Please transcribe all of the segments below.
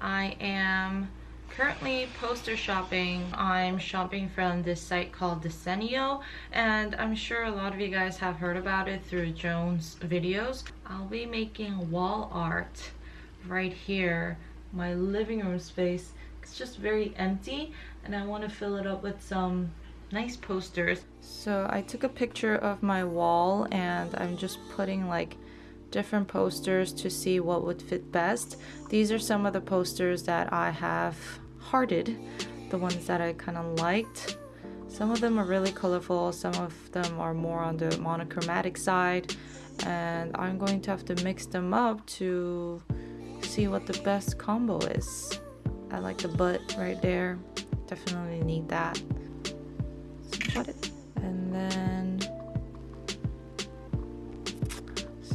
I am currently poster shopping. I'm shopping from this site called Desenio and I'm sure a lot of you guys have heard about it through Joan's videos. I'll be making wall art right here, my living room space. It's just very empty and I want to fill it up with some nice posters. So I took a picture of my wall and I'm just putting like different posters to see what would fit best. These are some of the posters that I have hearted, the ones that I kind of liked. Some of them are really colorful, some of them are more on the monochromatic side, and I'm going to have to mix them up to see what the best combo is. I like the butt right there, definitely need that. Got it. And then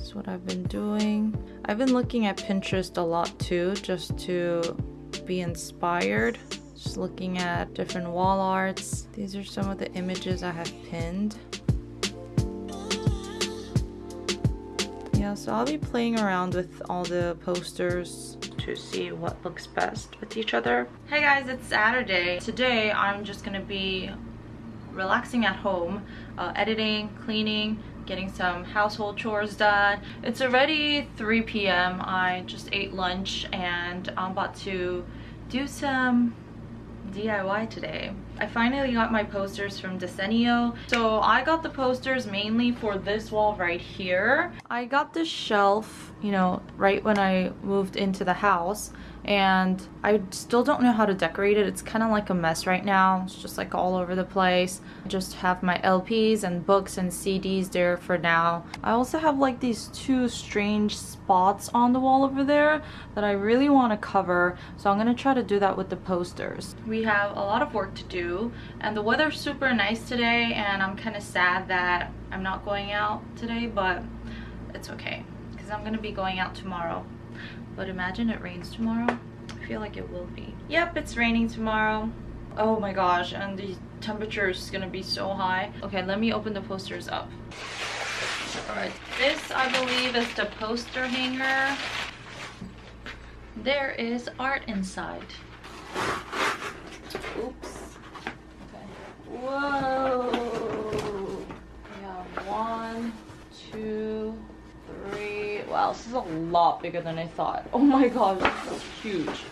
is what I've been doing. I've been looking at Pinterest a lot too, just to be inspired. Just looking at different wall arts. These are some of the images I have pinned. Yeah, so I'll be playing around with all the posters to see what looks best with each other. Hey guys, it's Saturday. Today I'm just gonna be relaxing at home, uh, editing, cleaning, getting some household chores done. It's already 3 p.m. I just ate lunch and um, I'm about to do some DIY today. I finally got my posters from Desenio. So I got the posters mainly for this wall right here. I got this shelf, you know, right when I moved into the house and I still don't know how to decorate it. It's kind of like a mess right now. It's just like all over the place. I just have my LPs and books and CDs there for now. I also have like these two strange spots on the wall over there that I really want to cover. So I'm going to try to do that with the posters. We have a lot of work to do and the weather's super nice today and I'm kind of sad that I'm not going out today but it's okay because I'm going to be going out tomorrow but imagine it rains tomorrow. I feel like it will be. Yep, it's raining tomorrow. Oh my gosh, and the temperature is gonna be so high. Okay, let me open the posters up. Alright, this I believe is the poster hanger. There is art inside. Oops. Okay. Whoa! Yeah, one, two, this is a lot bigger than I thought. Oh my god, this is huge.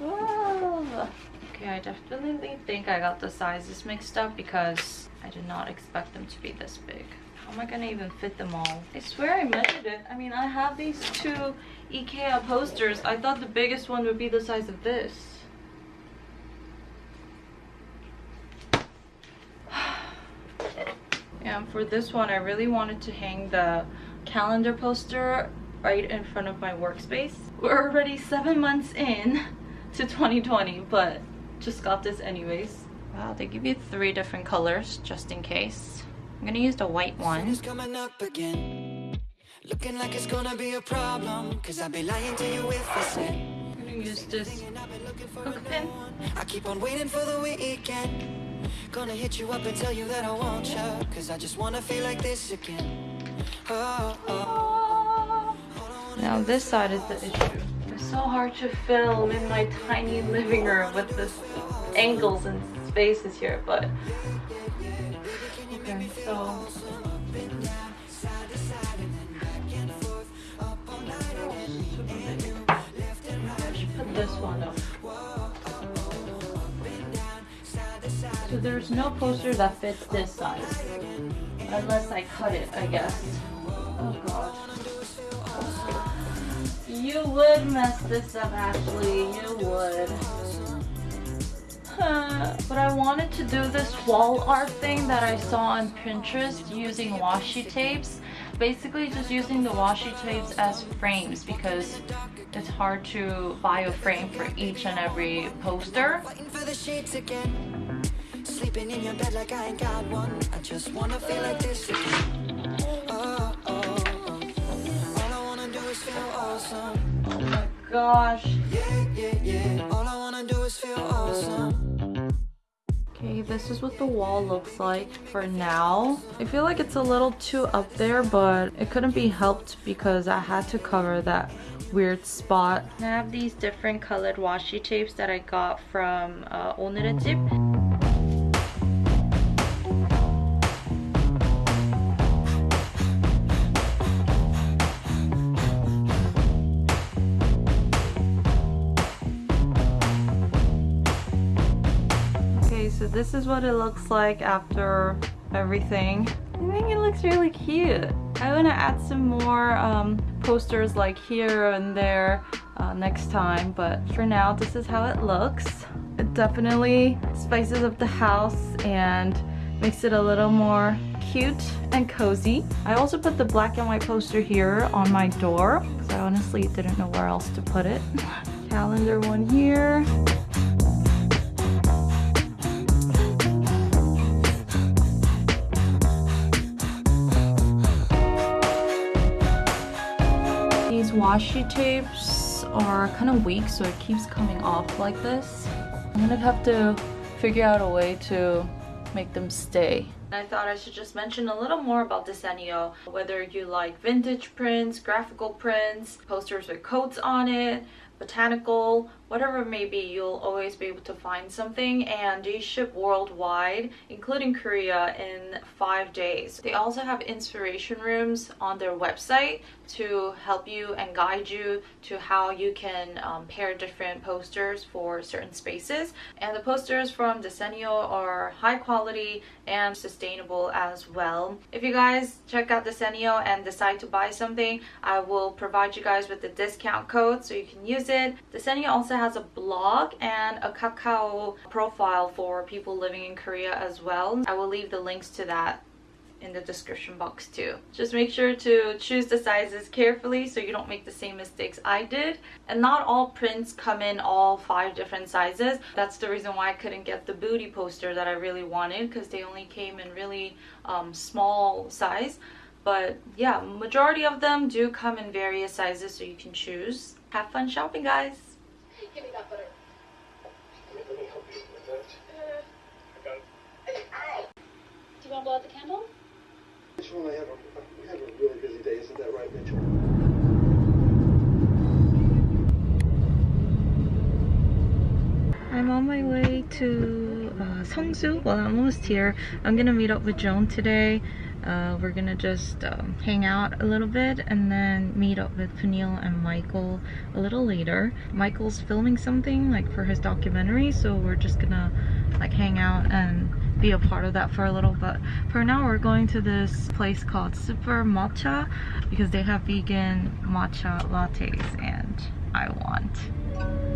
Okay, I definitely think I got the sizes mixed up because I did not expect them to be this big. How am I gonna even fit them all? I swear I measured it. I mean, I have these two Ikea posters. I thought the biggest one would be the size of this. and for this one, I really wanted to hang the calendar poster right in front of my workspace. We're already seven months in to 2020, but just got this anyways. Wow, they give you three different colors just in case. I'm gonna use the white one. Looking like it's gonna be a problem Cause I'd be lying to you if I said I'm gonna use this hook pin I keep on waiting for the weekend Gonna hit you up and tell you that I want you Cause I just wanna feel like this again now this side is the issue. It's so hard to film in my tiny living room with this angles and spaces here, but okay, so put this one up. So there's no poster that fits this size. Unless I cut it, I guess. Oh god. You would mess this up, Ashley. You would. but I wanted to do this wall art thing that I saw on Pinterest using washi tapes. Basically just using the washi tapes as frames because it's hard to buy a frame for each and every poster. Sleeping in your bed like I ain't got one I just wanna feel like this gosh Yeah, yeah, yeah All I wanna do is feel awesome Okay, this is what the wall looks like for now. I feel like it's a little too up there, but it couldn't be helped because I had to cover that weird spot. I have these different colored washi tapes that I got from uh, 오 this is what it looks like after everything. I think it looks really cute. I want to add some more um, posters like here and there uh, next time, but for now, this is how it looks. It definitely spices up the house and makes it a little more cute and cozy. I also put the black and white poster here on my door because I honestly didn't know where else to put it. Calendar one here. Washi tapes are kind of weak so it keeps coming off like this. I'm gonna have to figure out a way to make them stay. I thought I should just mention a little more about Desenio. Whether you like vintage prints, graphical prints, posters with coats on it, botanical, whatever it may be, you'll always be able to find something and they ship worldwide, including Korea in five days. They also have inspiration rooms on their website to help you and guide you to how you can um, pair different posters for certain spaces. And the posters from Desenio are high quality and sustainable as well. If you guys check out Desenio and decide to buy something, I will provide you guys with the discount code so you can use it. Desenio also has a blog and a Kakao profile for people living in Korea as well. I will leave the links to that in the description box too. Just make sure to choose the sizes carefully so you don't make the same mistakes I did. And not all prints come in all five different sizes. That's the reason why I couldn't get the booty poster that I really wanted because they only came in really um, small size. But yeah, majority of them do come in various sizes so you can choose. Have fun shopping guys! Give me that butter. Let me help you with that. Uh, I got it. Do you want to blow out the candle? Mitchell and I have a, we have a really busy day, isn't that right, Mitchell? I'm on my way to uh, Seongsu. Well, I'm almost here. I'm gonna meet up with Joan today. Uh, we're gonna just um, hang out a little bit and then meet up with Peniel and Michael a little later. Michael's filming something like for his documentary, so we're just gonna like hang out and be a part of that for a little but For now, we're going to this place called Super Matcha because they have vegan matcha lattes and I want.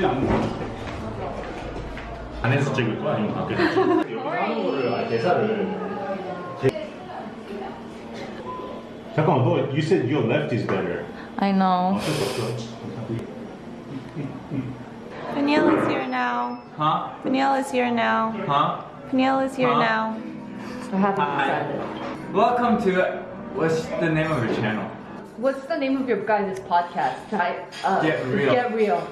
it! 보지 않는 것 같아. 안에서 찍을 거야? 아니면 밖에서 찍을 거야? 여기 하는 거를 아, 대사를 제- 잠깐만 너 you said your left is better I know. 어쩔 수 없어 Peniel is here now. Huh? Peniel is here now. Huh? Peniel is here Huh? now. Hi. Welcome to what's the name of your channel? What's the name of your guys' podcast? I, uh, Get Real. Get real.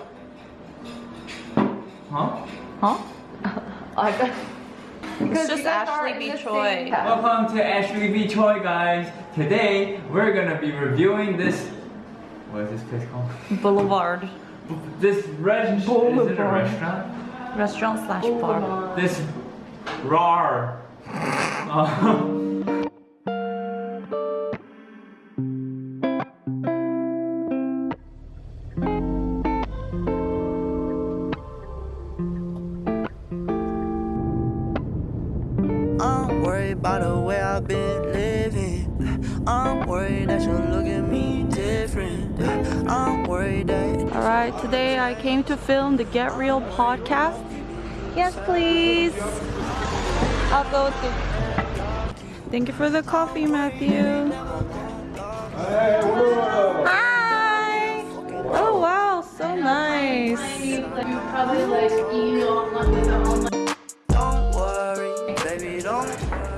Huh? Huh? I got. Because just you guys are Ashley in B. Choi. Welcome to Ashley B. Choi, guys. Today we're gonna be reviewing this. What is this place called? Boulevard. This restaurant is it a Boulevard. restaurant? Restaurant slash bar. This rar. that today I came to film the Get Real podcast. Yes, please. I'll go with you. Thank you for the coffee, Matthew. Hi. Oh wow, so nice.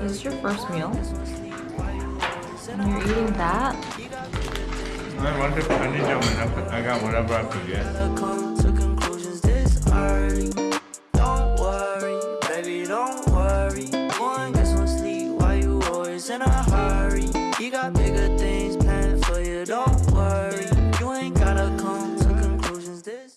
Is this your first meal? And you're eating that? I went to I put- I got whatever I could